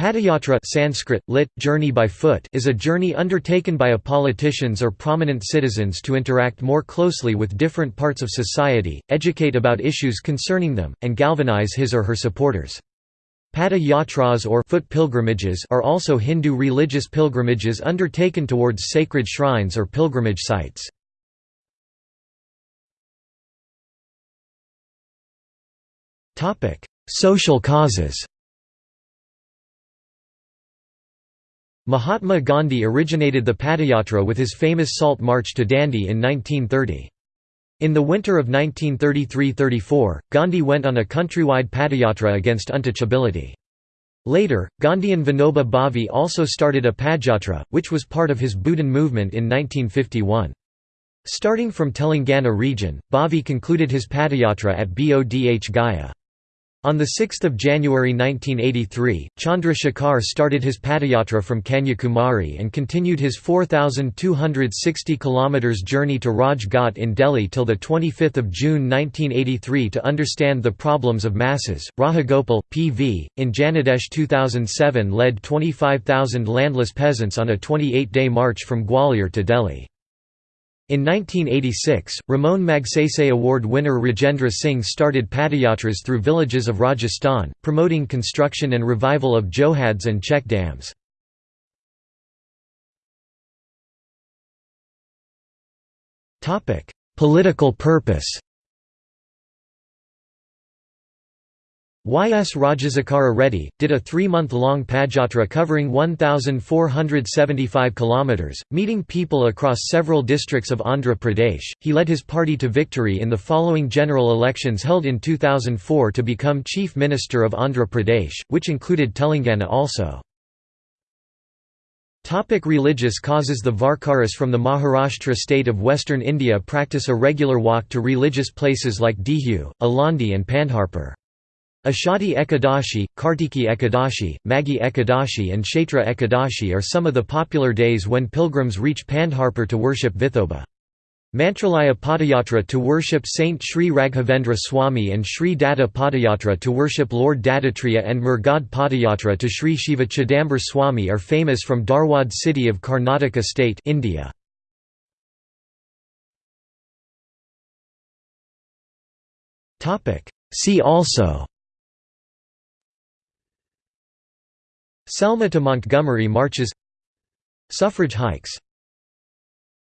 Padayatra Sanskrit, lit, journey by foot is a journey undertaken by a politicians or prominent citizens to interact more closely with different parts of society, educate about issues concerning them, and galvanize his or her supporters. Pada yatras or foot pilgrimages are also Hindu religious pilgrimages undertaken towards sacred shrines or pilgrimage sites. Social causes Mahatma Gandhi originated the Padayatra with his famous Salt March to Dandi in 1930. In the winter of 1933–34, Gandhi went on a countrywide Padayatra against untouchability. Later, Gandhi and Vinoba Bhave also started a Padayatra, which was part of his Bhoodan movement in 1951. Starting from Telangana region, Bhave concluded his Padayatra at Bodh Gaya. On 6 January 1983, Chandra Shekhar started his Padayatra from Kanyakumari and continued his 4,260 km journey to Raj Ghat in Delhi till 25 June 1983 to understand the problems of masses. Rajagopal, P.V., in Janadesh 2007 led 25,000 landless peasants on a 28-day march from Gwalior to Delhi. In 1986, Ramon Magsaysay Award winner Rajendra Singh started padayatras through villages of Rajasthan, promoting construction and revival of johads and check dams. Political purpose Y.S. Rajasekhara Reddy, did a three-month-long Padayatra covering 1,475 km, meeting people across several districts of Andhra Pradesh. He led his party to victory in the following general elections held in 2004 to become Chief Minister of Andhra Pradesh, which included Telangana also. Topic religious causes The Varkaris from the Maharashtra state of western India practice a regular walk to religious places like Dehu, Alandi and Pandharpur. Ashadi Ekadashi, Kartiki Ekadashi, Maghi Ekadashi and Kshetra Ekadashi are some of the popular days when pilgrims reach Pandharpur to worship Vithoba. Mantralaya Padayatra to worship Saint Sri Raghavendra Swami and Sri Datta Padayatra to worship Lord Dattatreya and Murgod Padayatra to Sri Shiva Chidambar Swami are famous from Dharwad city of Karnataka state India. See also Selma to Montgomery marches. Suffrage hikes